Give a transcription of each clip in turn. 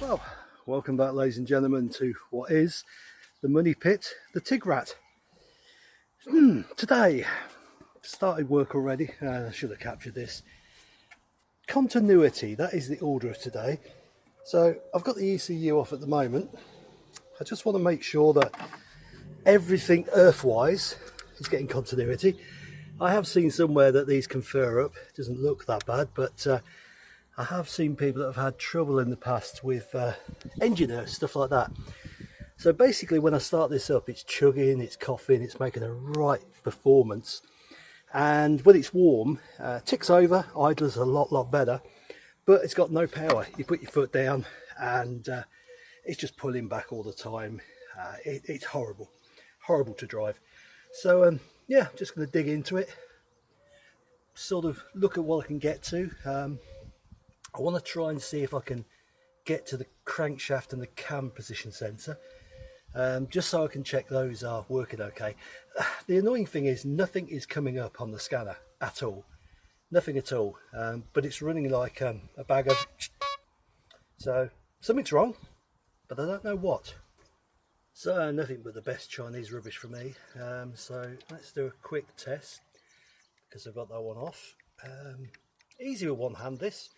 Well, welcome back ladies and gentlemen to what is the money pit, the Tigrat. Hmm, today, started work already, uh, I should have captured this. Continuity, that is the order of today. So I've got the ECU off at the moment. I just want to make sure that everything earthwise is getting continuity. I have seen somewhere that these can fur up, it doesn't look that bad, but uh, I have seen people that have had trouble in the past with uh, engine earth, stuff like that. So basically when I start this up, it's chugging, it's coughing, it's making a right performance. And when it's warm, uh, ticks over, idles a lot, lot better, but it's got no power. You put your foot down and uh, it's just pulling back all the time. Uh, it, it's horrible, horrible to drive. So um, yeah, just going to dig into it, sort of look at what I can get to. Um, I want to try and see if I can get to the crankshaft and the cam position sensor um, just so I can check those are working okay. The annoying thing is nothing is coming up on the scanner at all. Nothing at all. Um, but it's running like um, a bag of... So something's wrong, but I don't know what. So nothing but the best Chinese rubbish for me. Um, so let's do a quick test because I've got that one off. Um, easy with one hand this.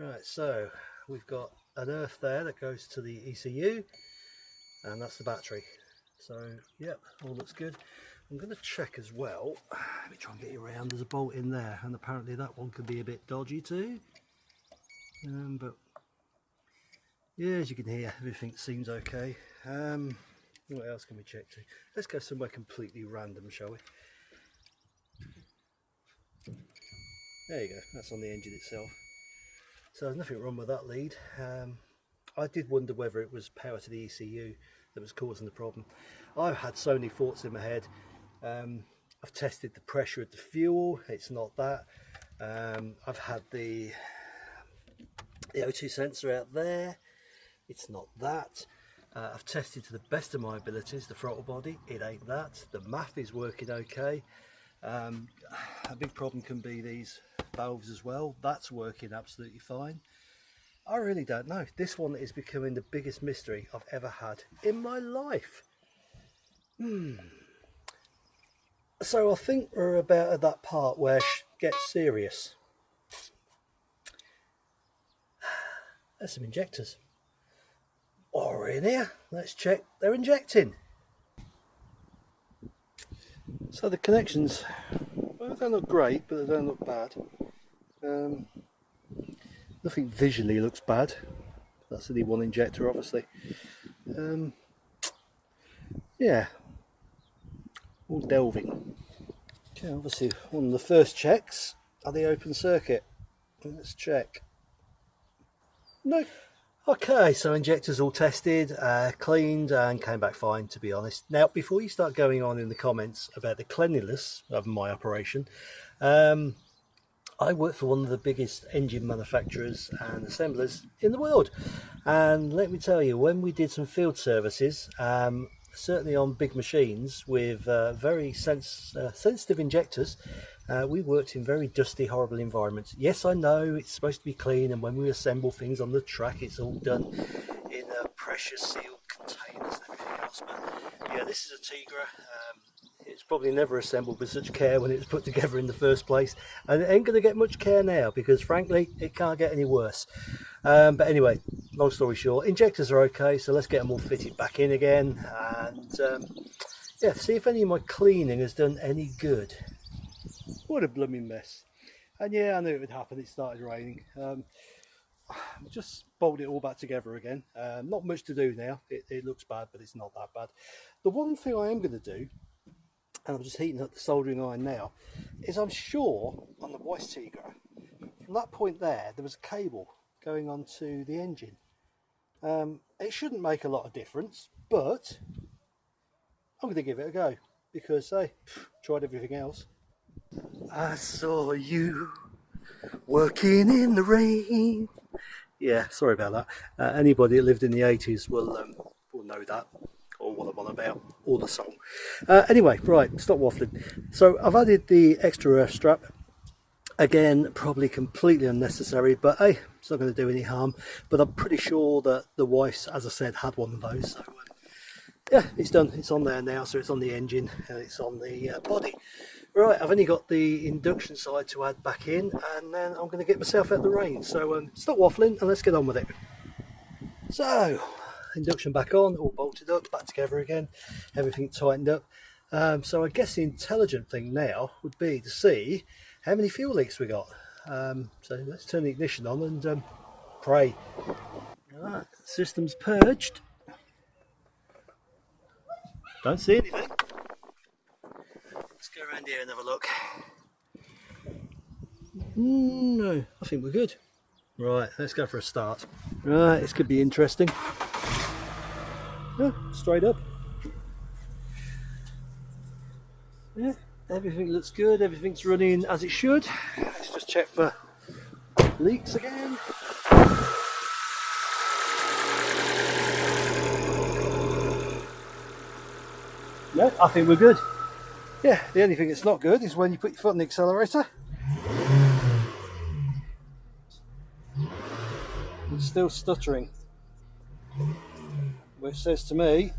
Right, so we've got an earth there that goes to the ECU and that's the battery. So, yep, all looks good. I'm going to check as well. Let me try and get you around. There's a bolt in there and apparently that one could be a bit dodgy too. Um, but yeah, as you can hear, everything seems okay. Um, what else can we check to? Let's go somewhere completely random, shall we? There you go, that's on the engine itself. So there's nothing wrong with that lead. Um, I did wonder whether it was power to the ECU that was causing the problem. I've had so many thoughts in my head. Um, I've tested the pressure of the fuel, it's not that. Um, I've had the, the O2 sensor out there, it's not that. Uh, I've tested to the best of my abilities the throttle body, it ain't that. The MAF is working okay. Um, a big problem can be these valves as well. That's working absolutely fine. I really don't know. This one is becoming the biggest mystery I've ever had in my life. Hmm. So I think we're about at that part where it gets serious. There's some injectors. Or in here. Let's check they're injecting. So the connections, well, they don't look great, but they don't look bad. Um, nothing visually looks bad. That's the one injector, obviously. Um, yeah, all delving. Okay, obviously one of the first checks are the open circuit. Let's check. No, Okay, so injectors all tested, uh, cleaned and came back fine to be honest. Now before you start going on in the comments about the cleanliness of my operation, um, I work for one of the biggest engine manufacturers and assemblers in the world. And let me tell you, when we did some field services, um, certainly on big machines with uh, very uh, sensitive injectors, uh, we worked in very dusty, horrible environments. Yes, I know it's supposed to be clean, and when we assemble things on the track, it's all done in uh, pressure sealed containers and everything else. But yeah, this is a Tigra. Um, it's probably never assembled with such care when it was put together in the first place, and it ain't going to get much care now because, frankly, it can't get any worse. Um, but anyway, long story short, injectors are okay, so let's get them all fitted back in again, and um, yeah, see if any of my cleaning has done any good. What a blooming mess. And yeah, I knew it would happen. It started raining. Um, just bolted it all back together again. Um, not much to do now. It, it, looks bad, but it's not that bad. The one thing I am going to do, and I'm just heating up the soldering iron now, is I'm sure on the Weiss Tigra, from that point there, there was a cable going onto the engine. Um, it shouldn't make a lot of difference, but I'm going to give it a go because I tried everything else. I saw you working in the rain. Yeah, sorry about that. Uh, anybody that lived in the 80s will, um, will know that about, or the song. Uh, anyway, right, stop waffling. So I've added the extra earth strap. Again, probably completely unnecessary, but hey, it's not going to do any harm. But I'm pretty sure that the wife's, as I said, had one of those. So, um, yeah, it's done. It's on there now, so it's on the engine and it's on the uh, body. Right, I've only got the induction side to add back in, and then I'm going to get myself out the rain. So um, stop waffling and let's get on with it. So, induction back on, all bolted up, back together again, everything tightened up. Um, so I guess the intelligent thing now would be to see how many fuel leaks we got. Um, so let's turn the ignition on and um, pray. System's purged. Don't see anything. Let's go around here and have a look. Mm, no, I think we're good. Right, let's go for a start. Right, this could be interesting. Yeah, straight up. Yeah, everything looks good, everything's running as it should. Let's just check for leaks again. No, I think we're good. Yeah, the only thing that's not good is when you put your foot on the accelerator. It's still stuttering. Which says to me,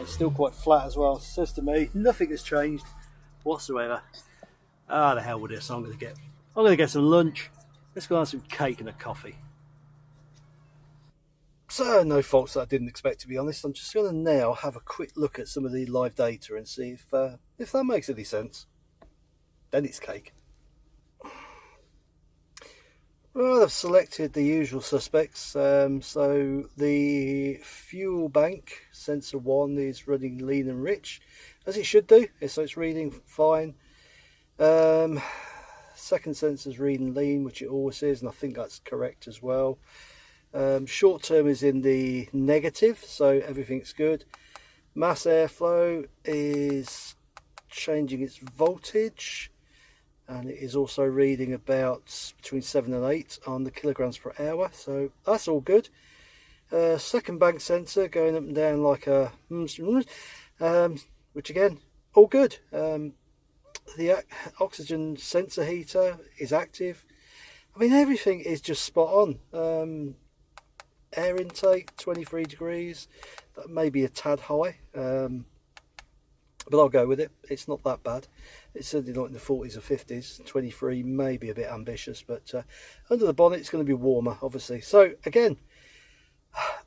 it's still quite flat as well. Says to me, nothing has changed whatsoever. Ah, the hell with this. I'm to get, I'm to get some lunch. Let's go have some cake and a coffee. So, no faults that I didn't expect to be honest. I'm just to now have a quick look at some of the live data and see if uh, if that makes any sense. Then it's cake. Well, I've selected the usual suspects. Um, so the fuel bank sensor one is running lean and rich, as it should do. So it's reading fine. Um, second sensor is reading lean, which it always is, and I think that's correct as well. Um, short term is in the negative, so everything's good. Mass airflow is changing its voltage and it is also reading about between 7 and 8 on the kilograms per hour, so that's all good. Uh, second bank sensor going up and down like a um, which again all good. Um, the oxygen sensor heater is active. I mean everything is just spot on. Um, air intake 23 degrees that may be a tad high. Um, but I'll go with it. It's not that bad. It's certainly not in the 40s or 50s 23 may be a bit ambitious but uh, under the bonnet it's going to be warmer obviously. So again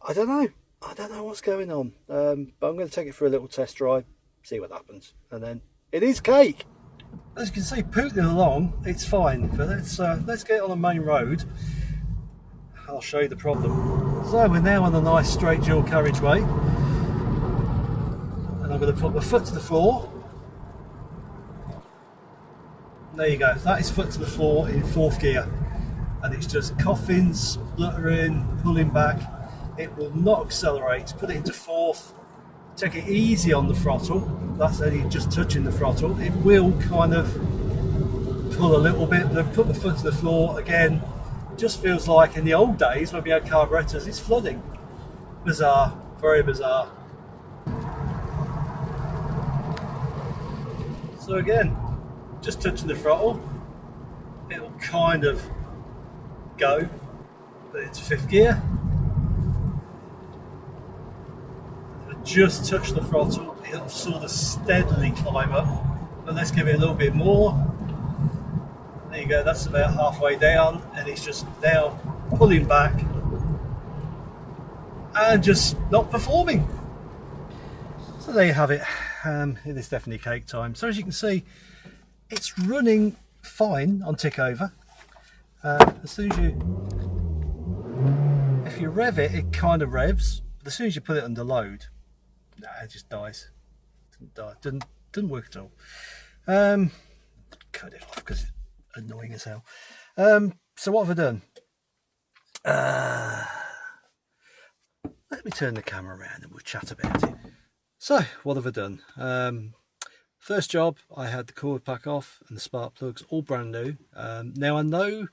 I don't know. I don't know what's going on. Um, but I'm going to take it for a little test drive see what happens. And then it is cake! As you can see pooting along it's fine but let's uh, let's get on the main road. I'll show you the problem. So we're now on a nice straight dual carriageway I'm going to put my foot to the floor. There you go, that is foot to the floor in fourth gear and it's just coughing, spluttering, pulling back. It will not accelerate, put it into fourth, take it easy on the throttle, that's only just touching the throttle. It will kind of pull a little bit, but I've put the foot to the floor again, just feels like in the old days when we had carburetors, it's flooding. Bizarre, very bizarre. So again, just touching the throttle, it'll kind of go, but it's fifth gear. just touch the throttle, it'll sort of steadily climb up. But let's give it a little bit more. There you go, that's about halfway down and it's just now pulling back and just not performing. So there you have it. Um, it is definitely cake time. So as you can see, it's running fine on tick over. Uh, as soon as you, if you rev it, it kind of revs. But as soon as you put it under load, nah, it just dies. Doesn't die. Doesn't doesn't work at all. Um, cut it off because it's annoying as hell. Um, so what have I done? Uh, let me turn the camera around and we'll chat about it. So what have I done? Um, first job, I had the coil pack off and the spark plugs all brand new. Um, now I know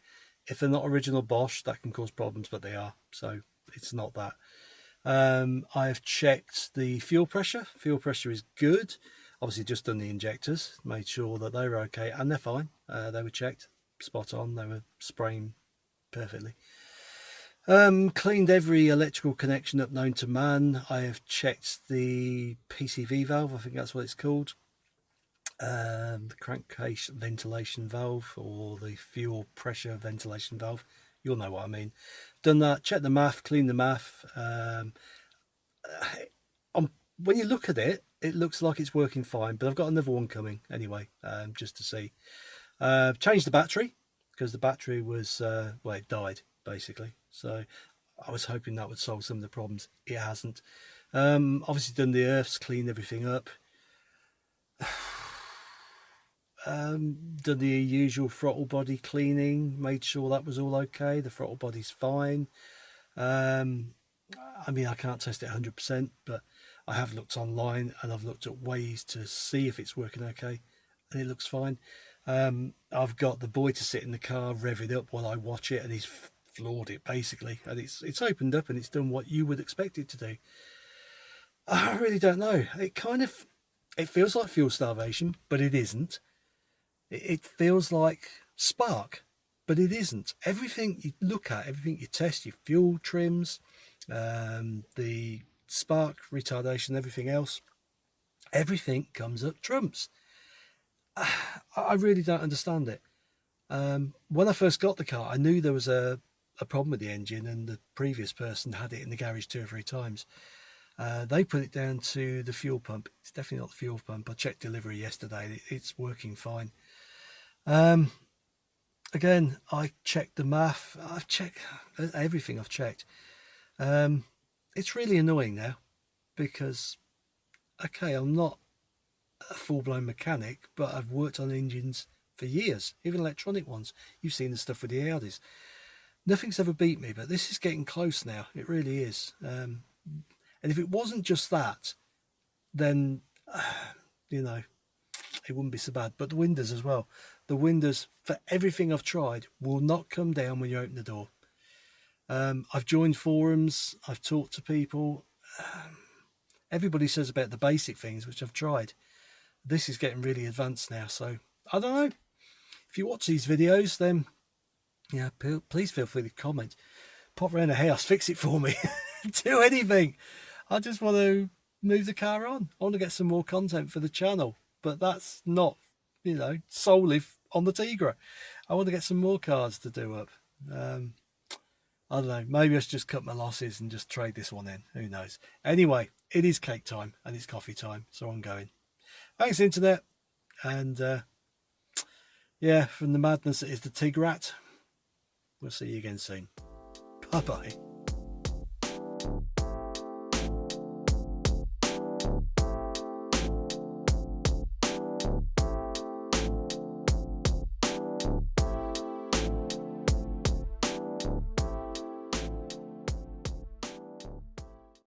if they're not original Bosch, that can cause problems, but they are. So it's not that. Um, I've checked the fuel pressure. Fuel pressure is good. obviously just done the injectors, made sure that they were okay, and they're fine. Uh, they were checked, spot on. They were spraying perfectly. Um, cleaned every electrical connection up known to man. I have checked the PCV valve, I think that's what it's called. Um, the crankcase ventilation valve or the fuel pressure ventilation valve. You'll know what I mean. Done that, checked the MAF, cleaned the MAF. Um, when you look at it, it looks like it's working fine, but I've got another one coming anyway, um, just to see. Uh, changed the battery because the battery was, uh, well, it died basically. So I was hoping that would solve some of the problems. It hasn't. Um, obviously done the earths, cleaned everything up. um, done the usual throttle body cleaning, made sure that was all okay. The throttle body's fine. Um, I mean, I can't test it 100%, but I have looked online and I've looked at ways to see if it's working okay, and it looks fine. Um, I've got the boy to sit in the car, rev it up while I watch it, and he's floored it basically, and it's it's opened up and it's done what you would expect it to do. I really don't know. It kind of it feels like fuel starvation, but it isn't. It, it feels like spark, but it isn't. Everything you look at, everything you test, your fuel trims, um, the spark retardation, everything else, everything comes up trumps. I really don't understand it. Um, when I first got the car, I knew there was a, a problem with the engine, and the previous person had it in the garage two or three times. Uh, they put it down to the fuel pump. It's definitely not the fuel pump. I checked delivery yesterday. It's working fine. Um, again, I checked the MAF. I've checked everything. I've checked. Um, it's really annoying now because, okay, I'm not a full-blown mechanic, but I've worked on engines for years, even electronic ones. You've seen the stuff with the Audis. Nothing's ever beat me, but this is getting close now. It really is. Um, and if it wasn't just that, then, uh, you know, it wouldn't be so bad. But the windows as well. The windows, for everything I've tried, will not come down when you open the door. Um, I've joined forums, I've talked to people. Um, everybody says about the basic things, which I've tried. This is getting really advanced now, so I don't know. If you watch these videos, then yeah, please feel free to comment. Pop around the house, fix it for me, do anything. I just want to move the car on. I want to get some more content for the channel, but that's not, you know, solely on the Tigra. I want to get some more cars to do up. Um, I don't know. Maybe I should just cut my losses and just trade this one in. Who knows? Anyway, it is cake time and it's coffee time, so I'm going. Thanks, internet, and uh, yeah, from the madness that is the Tigrat. We'll see you again soon. Bye bye.